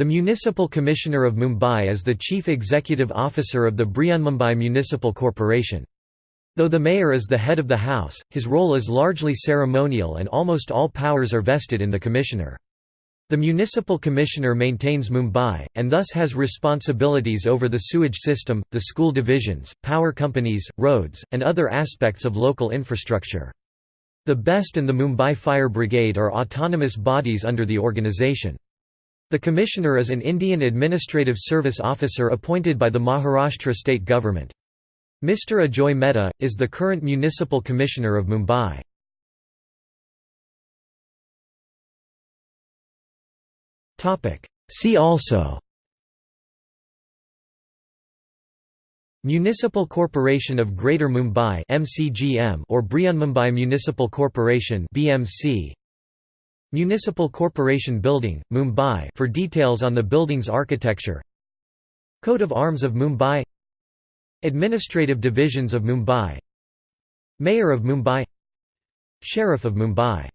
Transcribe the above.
The Municipal Commissioner of Mumbai is the chief executive officer of the Brihanmumbai Municipal Corporation. Though the mayor is the head of the house, his role is largely ceremonial and almost all powers are vested in the commissioner. The municipal commissioner maintains Mumbai, and thus has responsibilities over the sewage system, the school divisions, power companies, roads, and other aspects of local infrastructure. The BEST and the Mumbai Fire Brigade are autonomous bodies under the organisation. The Commissioner is an Indian Administrative Service officer appointed by the Maharashtra state government. Mr. Ajoy Mehta, is the current Municipal Commissioner of Mumbai. See also Municipal Corporation of Greater Mumbai or Brihanmumbai Municipal Corporation BMC Municipal Corporation Building, Mumbai for details on the building's architecture. Coat of Arms of Mumbai. Administrative Divisions of Mumbai. Mayor of Mumbai. Sheriff of Mumbai